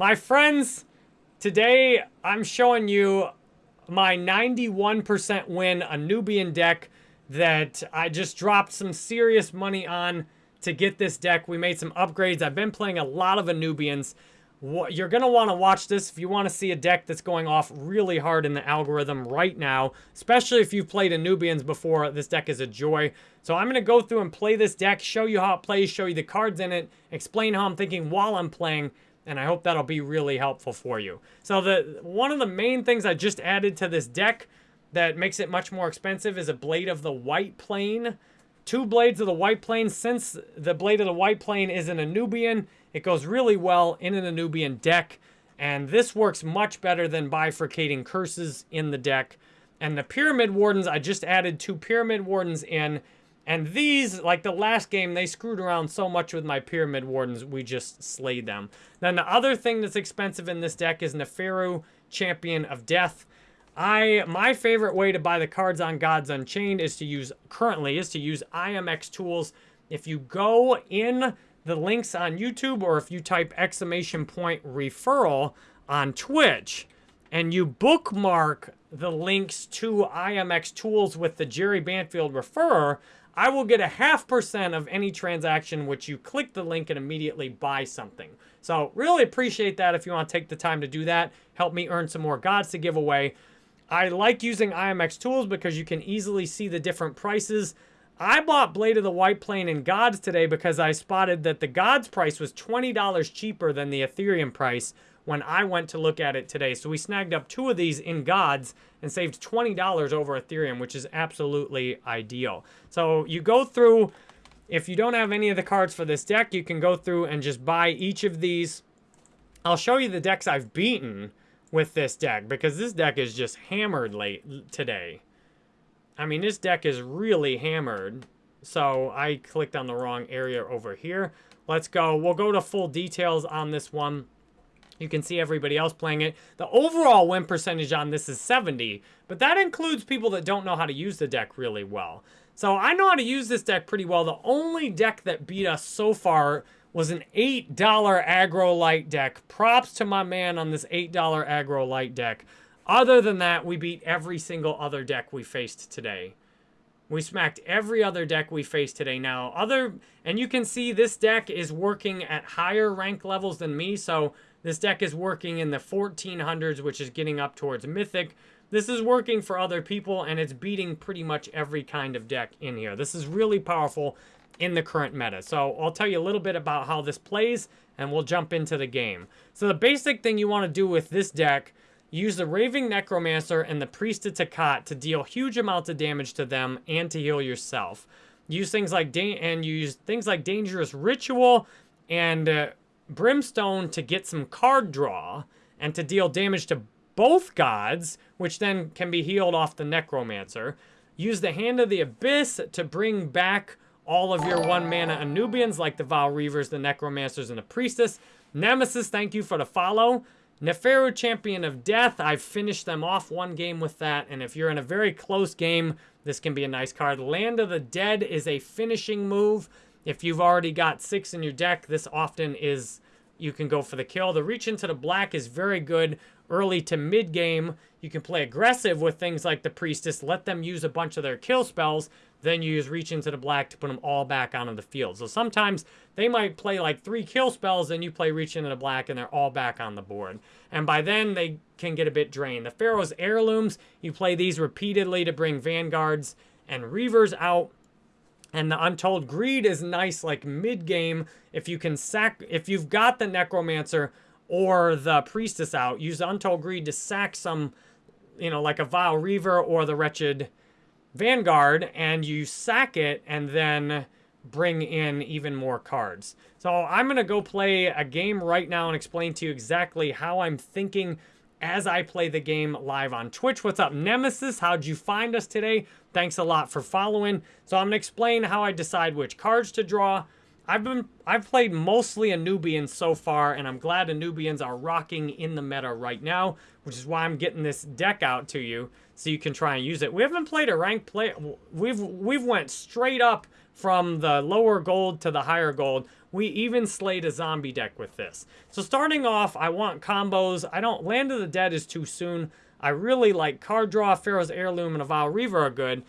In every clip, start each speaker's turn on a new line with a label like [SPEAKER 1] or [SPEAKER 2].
[SPEAKER 1] My friends, today I'm showing you my 91% win Anubian deck that I just dropped some serious money on to get this deck. We made some upgrades. I've been playing a lot of Anubians. You're going to want to watch this if you want to see a deck that's going off really hard in the algorithm right now, especially if you've played Anubians before. This deck is a joy. So I'm going to go through and play this deck, show you how it plays, show you the cards in it, explain how I'm thinking while I'm playing, and I hope that'll be really helpful for you. So the one of the main things I just added to this deck that makes it much more expensive is a Blade of the White Plane. Two Blades of the White Plane. Since the Blade of the White Plane is an Anubian, it goes really well in an Anubian deck. And this works much better than bifurcating curses in the deck. And the Pyramid Wardens, I just added two Pyramid Wardens in. And these, like the last game, they screwed around so much with my Pyramid Wardens, we just slayed them. Then the other thing that's expensive in this deck is Neferu, Champion of Death. I My favorite way to buy the cards on Gods Unchained is to use, currently, is to use IMX tools. If you go in the links on YouTube or if you type exclamation point referral on Twitch and you bookmark the links to IMX tools with the Jerry Banfield referrer, I will get a half percent of any transaction which you click the link and immediately buy something. So really appreciate that if you want to take the time to do that. Help me earn some more gods to give away. I like using IMX tools because you can easily see the different prices. I bought Blade of the White Plane in Gods today because I spotted that the Gods price was $20 cheaper than the Ethereum price when I went to look at it today. So we snagged up two of these in Gods and saved $20 over Ethereum, which is absolutely ideal. So you go through, if you don't have any of the cards for this deck, you can go through and just buy each of these. I'll show you the decks I've beaten with this deck because this deck is just hammered late today. I mean, this deck is really hammered. So I clicked on the wrong area over here. Let's go. We'll go to full details on this one. You can see everybody else playing it. The overall win percentage on this is 70, but that includes people that don't know how to use the deck really well. So I know how to use this deck pretty well. The only deck that beat us so far was an $8 aggro light deck. Props to my man on this $8 aggro light deck. Other than that, we beat every single other deck we faced today. We smacked every other deck we faced today. Now, other, and you can see this deck is working at higher rank levels than me. So this deck is working in the 1400s, which is getting up towards Mythic. This is working for other people, and it's beating pretty much every kind of deck in here. This is really powerful in the current meta. So I'll tell you a little bit about how this plays, and we'll jump into the game. So the basic thing you want to do with this deck, use the Raving Necromancer and the Priest of Takat to deal huge amounts of damage to them and to heal yourself. Use things like and use things like Dangerous Ritual and uh, Brimstone to get some card draw and to deal damage to both gods, which then can be healed off the Necromancer. Use the Hand of the Abyss to bring back all of your one mana Anubians like the Vile Reavers, the Necromancers, and the Priestess. Nemesis, thank you for the follow. Neferu, Champion of Death, I've finished them off one game with that, and if you're in a very close game, this can be a nice card. Land of the Dead is a finishing move. If you've already got six in your deck, this often is, you can go for the kill. The Reach into the Black is very good early to mid game. You can play aggressive with things like the Priestess, let them use a bunch of their kill spells, then you use Reach into the Black to put them all back onto the field. So sometimes they might play like three kill spells, then you play Reach into the Black, and they're all back on the board. And by then, they can get a bit drained. The Pharaoh's Heirlooms, you play these repeatedly to bring Vanguards and Reavers out. And the Untold Greed is nice, like mid-game, if you can sack, if you've got the Necromancer or the Priestess out, use Untold Greed to sack some, you know, like a vile Reaver or the Wretched Vanguard and you sack it and then bring in even more cards. So I'm going to go play a game right now and explain to you exactly how I'm thinking as I play the game live on Twitch. What's up, Nemesis? How'd you find us today? Thanks a lot for following. So I'm to explain how I decide which cards to draw, I've been I've played mostly Anubians so far, and I'm glad Anubians are rocking in the meta right now, which is why I'm getting this deck out to you so you can try and use it. We haven't played a ranked play. We've we've went straight up from the lower gold to the higher gold. We even slayed a zombie deck with this. So starting off, I want combos. I don't Land of the Dead is too soon. I really like card draw, Pharaoh's Heirloom, and Avowed Reaver are good.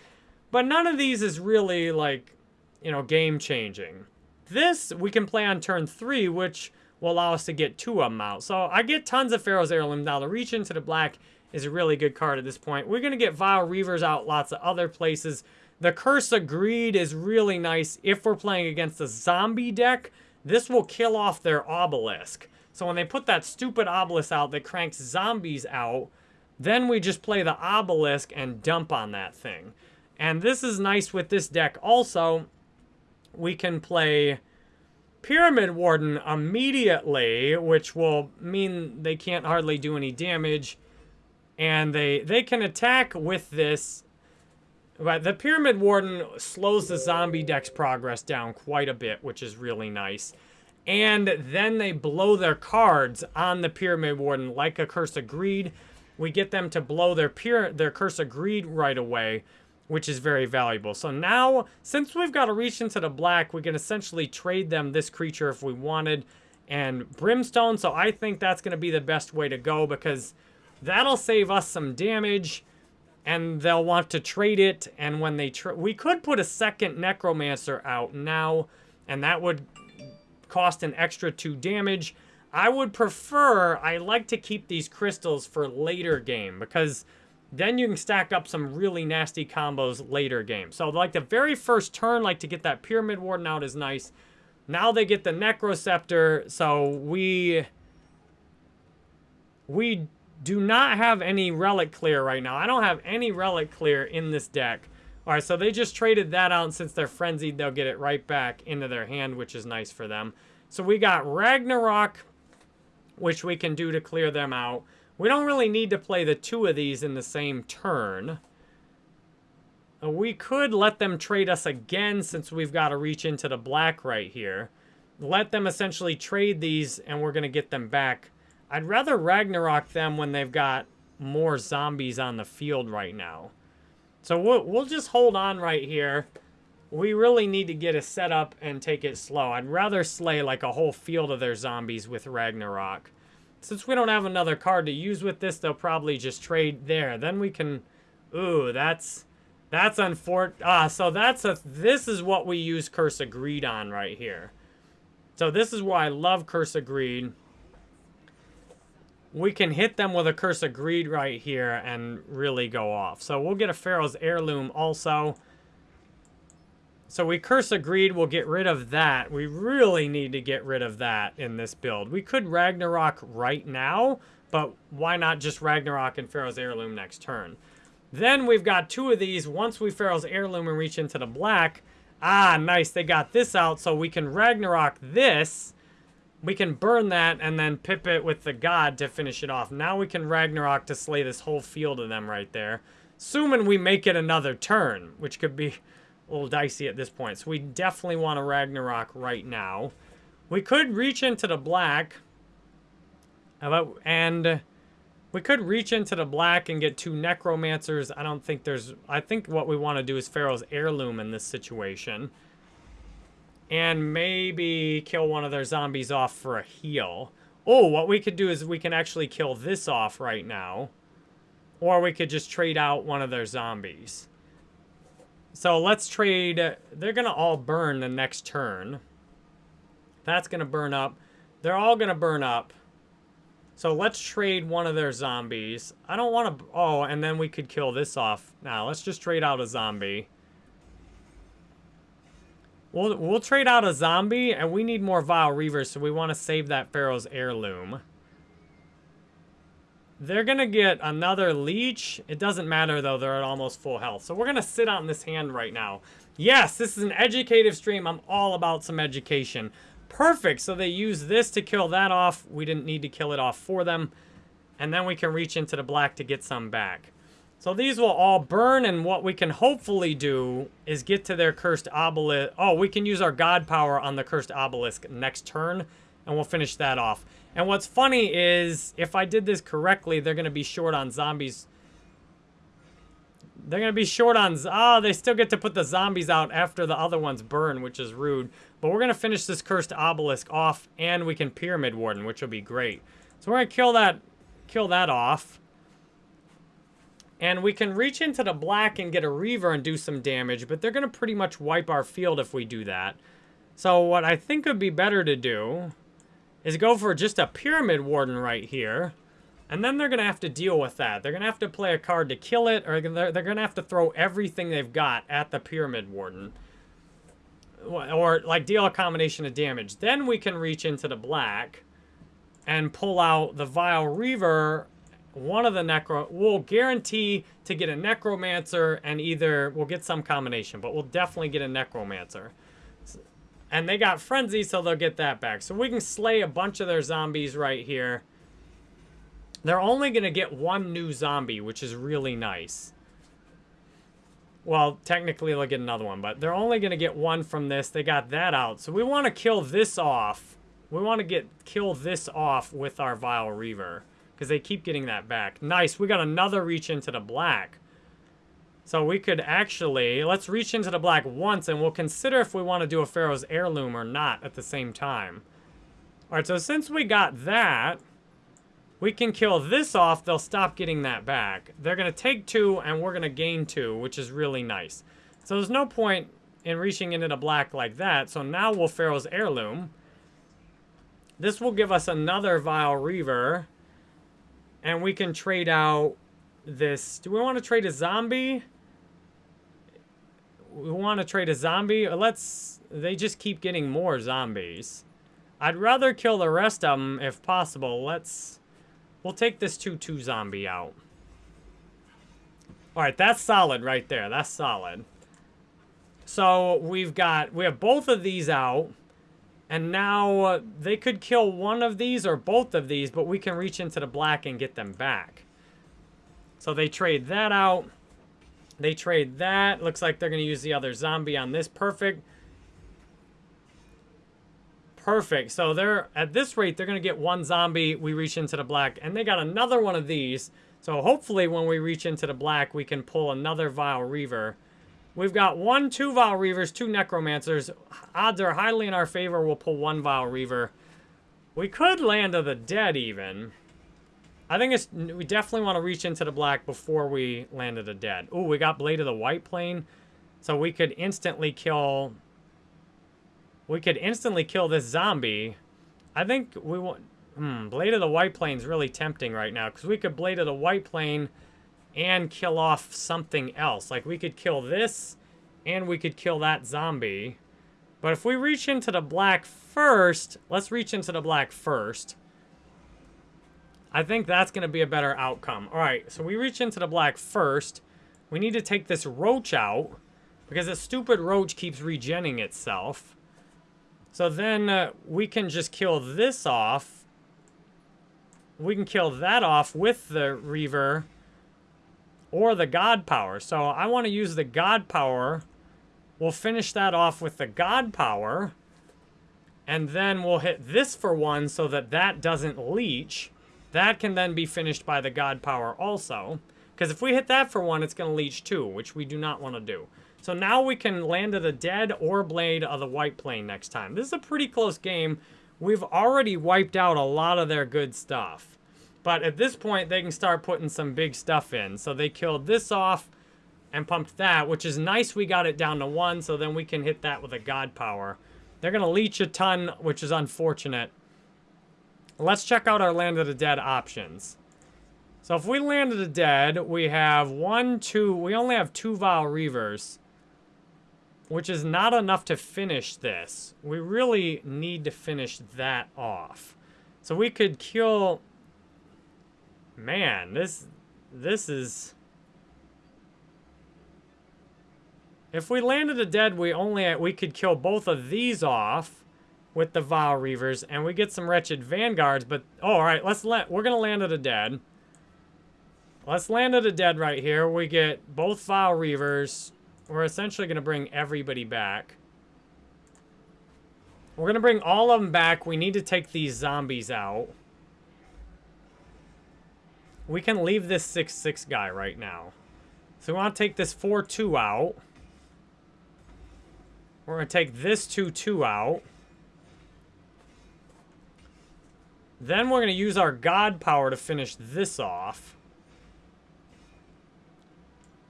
[SPEAKER 1] But none of these is really like, you know, game changing. This we can play on turn three, which will allow us to get two of them out. So I get tons of Pharaoh's Heirloom. Now the Reach into the Black is a really good card at this point. We're going to get Vile Reavers out lots of other places. The Curse of Greed is really nice if we're playing against a zombie deck. This will kill off their Obelisk. So when they put that stupid Obelisk out that cranks zombies out, then we just play the Obelisk and dump on that thing. And this is nice with this deck also we can play Pyramid Warden immediately, which will mean they can't hardly do any damage. And they, they can attack with this. But the Pyramid Warden slows the zombie deck's progress down quite a bit, which is really nice. And then they blow their cards on the Pyramid Warden like a Curse of Greed. We get them to blow their, their Curse of Greed right away, which is very valuable. So now, since we've got to reach into the black, we can essentially trade them this creature if we wanted and Brimstone. So I think that's going to be the best way to go because that'll save us some damage and they'll want to trade it. And when they we could put a second Necromancer out now and that would cost an extra two damage. I would prefer, I like to keep these crystals for later game because then you can stack up some really nasty combos later game. So like the very first turn, like to get that Pyramid Warden out is nice. Now they get the Necroceptor, so we... We do not have any Relic Clear right now. I don't have any Relic Clear in this deck. Alright, so they just traded that out, and since they're frenzied, they'll get it right back into their hand, which is nice for them. So we got Ragnarok, which we can do to clear them out. We don't really need to play the two of these in the same turn. Uh, we could let them trade us again since we've got to reach into the black right here. Let them essentially trade these and we're going to get them back. I'd rather Ragnarok them when they've got more zombies on the field right now. So we'll, we'll just hold on right here. We really need to get a setup and take it slow. I'd rather slay like a whole field of their zombies with Ragnarok. Since we don't have another card to use with this, they'll probably just trade there. Then we can... Ooh, that's... That's unfortunate. Ah, so that's a... This is what we use Curse of Greed on right here. So this is why I love Curse of Greed. We can hit them with a Curse of Greed right here and really go off. So we'll get a Pharaoh's Heirloom also. So we Curse of Greed, we'll get rid of that. We really need to get rid of that in this build. We could Ragnarok right now, but why not just Ragnarok and Pharaoh's Heirloom next turn? Then we've got two of these. Once we Pharaoh's Heirloom and reach into the black, ah, nice, they got this out, so we can Ragnarok this. We can burn that and then pip it with the god to finish it off. Now we can Ragnarok to slay this whole field of them right there. Assuming we make it another turn, which could be a little dicey at this point. So we definitely want a Ragnarok right now. We could reach into the black. And we could reach into the black and get two Necromancers. I don't think there's... I think what we want to do is Pharaoh's Heirloom in this situation. And maybe kill one of their zombies off for a heal. Oh, what we could do is we can actually kill this off right now. Or we could just trade out one of their zombies. So let's trade. They're going to all burn the next turn. That's going to burn up. They're all going to burn up. So let's trade one of their zombies. I don't want to... Oh, and then we could kill this off. Now, let's just trade out a zombie. We'll, we'll trade out a zombie, and we need more Vile Reavers, so we want to save that Pharaoh's Heirloom. They're going to get another leech. It doesn't matter, though. They're at almost full health. So we're going to sit on this hand right now. Yes, this is an educative stream. I'm all about some education. Perfect. So they use this to kill that off. We didn't need to kill it off for them. And then we can reach into the black to get some back. So these will all burn, and what we can hopefully do is get to their cursed obelisk. Oh, we can use our god power on the cursed obelisk next turn, and we'll finish that off. And what's funny is, if I did this correctly, they're going to be short on zombies. They're going to be short on... Oh, they still get to put the zombies out after the other ones burn, which is rude. But we're going to finish this cursed obelisk off, and we can pyramid warden, which will be great. So we're going to kill that, kill that off. And we can reach into the black and get a Reaver and do some damage, but they're going to pretty much wipe our field if we do that. So what I think would be better to do is go for just a Pyramid Warden right here. And then they're going to have to deal with that. They're going to have to play a card to kill it, or they're, they're going to have to throw everything they've got at the Pyramid Warden. Or, like, deal a combination of damage. Then we can reach into the black and pull out the Vile Reaver one of the necro we'll guarantee to get a necromancer and either we'll get some combination but we'll definitely get a necromancer. And they got frenzy so they'll get that back. So we can slay a bunch of their zombies right here. They're only going to get one new zombie which is really nice. Well technically they'll get another one but they're only going to get one from this. They got that out. So we want to kill this off. We want to get kill this off with our vile reaver because they keep getting that back. Nice, we got another reach into the black. So we could actually, let's reach into the black once and we'll consider if we want to do a Pharaoh's Heirloom or not at the same time. Alright, so since we got that, we can kill this off, they'll stop getting that back. They're going to take two and we're going to gain two, which is really nice. So there's no point in reaching into the black like that. So now we'll Pharaoh's Heirloom. This will give us another Vile Reaver. And we can trade out this. Do we want to trade a zombie? We want to trade a zombie? Uh, let's... They just keep getting more zombies. I'd rather kill the rest of them if possible. Let's... We'll take this 2-2 zombie out. Alright, that's solid right there. That's solid. So, we've got... We have both of these out. And now uh, they could kill one of these or both of these, but we can reach into the black and get them back. So they trade that out. They trade that. Looks like they're going to use the other zombie on this. Perfect. Perfect. So they're at this rate, they're going to get one zombie. We reach into the black. And they got another one of these. So hopefully when we reach into the black, we can pull another Vile Reaver. We've got one, two Vile Reavers, two Necromancers. Odds are highly in our favor. We'll pull one Vile Reaver. We could land of the dead even. I think it's we definitely want to reach into the black before we land of the dead. Oh, we got Blade of the White Plane. So we could instantly kill... We could instantly kill this zombie. I think we want... Hmm, Blade of the White Plane is really tempting right now. Because we could Blade of the White Plane and kill off something else. Like, we could kill this, and we could kill that zombie. But if we reach into the black first, let's reach into the black first. I think that's going to be a better outcome. All right, so we reach into the black first. We need to take this roach out because this stupid roach keeps regenning itself. So then uh, we can just kill this off. We can kill that off with the Reaver or the God Power. So I want to use the God Power. We'll finish that off with the God Power. And then we'll hit this for one so that that doesn't leech. That can then be finished by the God Power also. Because if we hit that for one, it's going to leech two, which we do not want to do. So now we can land of the dead or blade of the white plane next time. This is a pretty close game. We've already wiped out a lot of their good stuff. But at this point, they can start putting some big stuff in. So they killed this off and pumped that, which is nice we got it down to one, so then we can hit that with a God Power. They're going to leech a ton, which is unfortunate. Let's check out our Land of the Dead options. So if we Land of the Dead, we have one, two, we only have two Vile Reavers, which is not enough to finish this. We really need to finish that off. So we could kill Man, this this is If we landed a dead, we only we could kill both of these off with the Vile Reavers, and we get some wretched Vanguards, but oh, all right, let's let we're gonna land at a dead. Let's land of a dead right here. We get both Vile Reavers. We're essentially going to bring everybody back. We're going to bring all of them back. We need to take these zombies out. We can leave this 6-6 guy right now. So we want to take this 4-2 out. We're going to take this 2-2 out. Then we're going to use our God power to finish this off.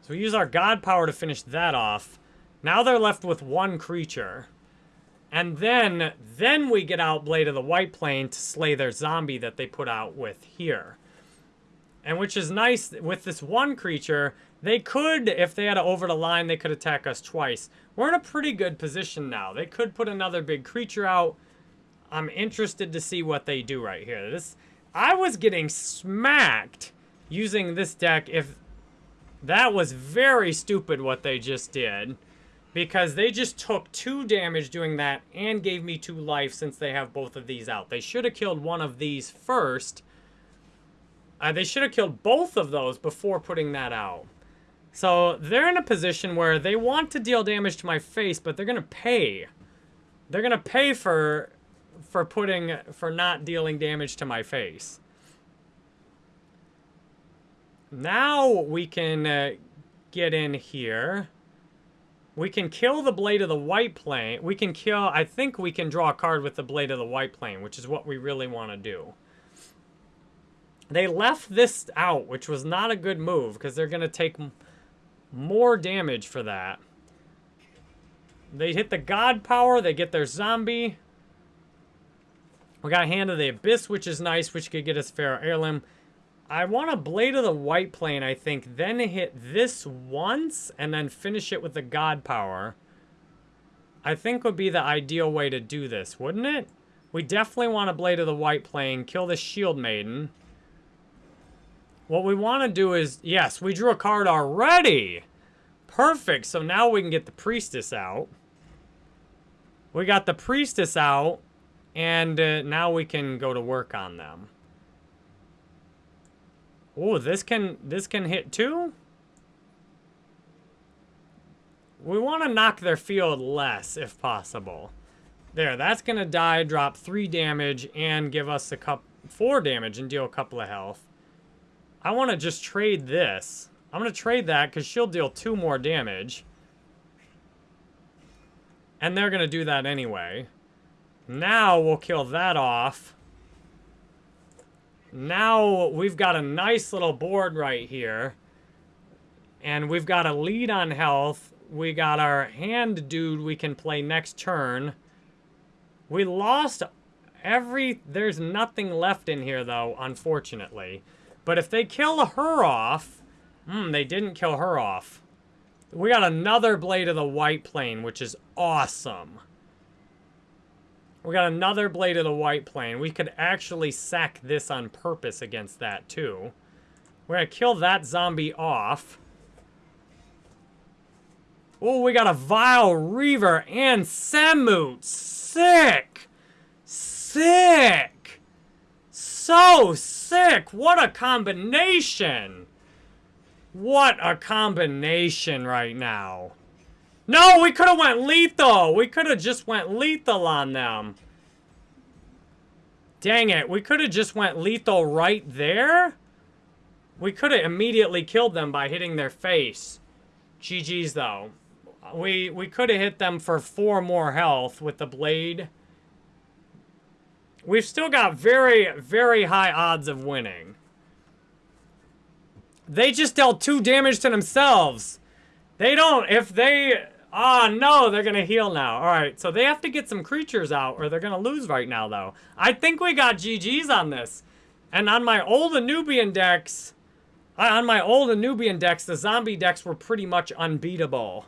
[SPEAKER 1] So we use our God power to finish that off. Now they're left with one creature. And then, then we get out Blade of the White Plane to slay their zombie that they put out with here. And which is nice, with this one creature, they could, if they had to over the line, they could attack us twice. We're in a pretty good position now. They could put another big creature out. I'm interested to see what they do right here. This, I was getting smacked using this deck if that was very stupid what they just did. Because they just took two damage doing that and gave me two life since they have both of these out. They should have killed one of these first. Uh, they should have killed both of those before putting that out. So they're in a position where they want to deal damage to my face, but they're going to pay. They're going to pay for for putting for not dealing damage to my face. Now we can uh, get in here. We can kill the Blade of the White Plane. We can kill... I think we can draw a card with the Blade of the White Plane, which is what we really want to do. They left this out, which was not a good move, because they're going to take more damage for that. They hit the God Power. They get their Zombie. We got Hand of the Abyss, which is nice, which could get us Pharaoh Heirloom. I want a Blade of the White Plane, I think, then hit this once, and then finish it with the God Power. I think would be the ideal way to do this, wouldn't it? We definitely want a Blade of the White Plane, kill the Shield Maiden. What we want to do is, yes, we drew a card already. Perfect, so now we can get the Priestess out. We got the Priestess out, and uh, now we can go to work on them. Oh, this can this can hit too? We want to knock their field less if possible. There, that's going to die, drop 3 damage, and give us a cup 4 damage and deal a couple of health. I want to just trade this. I'm going to trade that because she'll deal 2 more damage. And they're going to do that anyway. Now we'll kill that off. Now we've got a nice little board right here. And we've got a lead on health. We got our hand dude we can play next turn. We lost every... There's nothing left in here, though, unfortunately. But if they kill her off... Hmm, they didn't kill her off. We got another Blade of the White Plane, which is awesome. We got another Blade of the White Plane. We could actually sack this on purpose against that, too. We're going to kill that zombie off. Oh, we got a Vile Reaver and Samut. Sick! Sick! So sick! What a combination! What a combination right now. No, we could have went lethal. We could have just went lethal on them. Dang it. We could have just went lethal right there. We could have immediately killed them by hitting their face. GG's, though. We, we could have hit them for four more health with the blade. We've still got very, very high odds of winning. They just dealt two damage to themselves. They don't, if they, ah, oh, no, they're going to heal now. All right, so they have to get some creatures out or they're going to lose right now, though. I think we got GG's on this. And on my old Anubian decks, on my old Anubian decks, the zombie decks were pretty much unbeatable.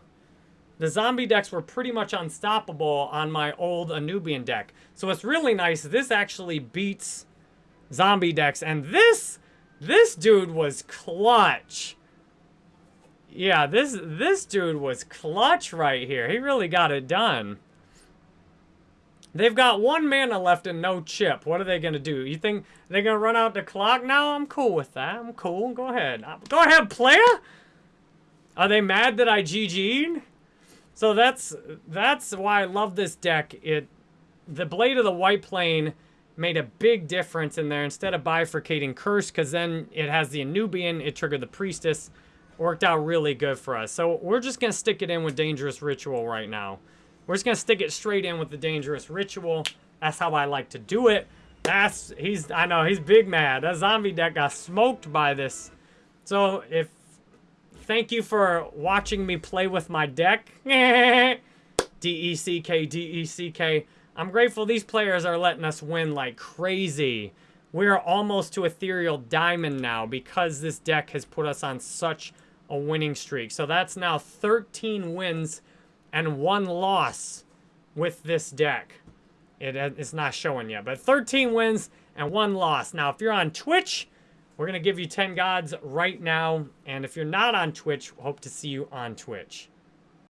[SPEAKER 1] The zombie decks were pretty much unstoppable on my old Anubian deck. So it's really nice. This actually beats zombie decks. And this, this dude was clutch. Yeah, this this dude was clutch right here. He really got it done. They've got one mana left and no chip. What are they going to do? You think they're going to run out the clock now? I'm cool with that. I'm cool. Go ahead. Go ahead, player. Are they mad that I GG'd? So that's that's why I love this deck. It the Blade of the White Plane made a big difference in there. Instead of bifurcating Curse, because then it has the Anubian, it triggered the Priestess. Worked out really good for us. So we're just going to stick it in with Dangerous Ritual right now. We're just going to stick it straight in with the Dangerous Ritual. That's how I like to do it. That's, he's, I know, he's big mad. That zombie deck got smoked by this. So if, thank you for watching me play with my deck. D-E-C-K, D-E-C-K. I'm grateful these players are letting us win like crazy. We're almost to Ethereal Diamond now because this deck has put us on such a winning streak. So that's now 13 wins and one loss with this deck. It, it's not showing yet, but 13 wins and one loss. Now, if you're on Twitch, we're going to give you 10 gods right now. And if you're not on Twitch, hope to see you on Twitch.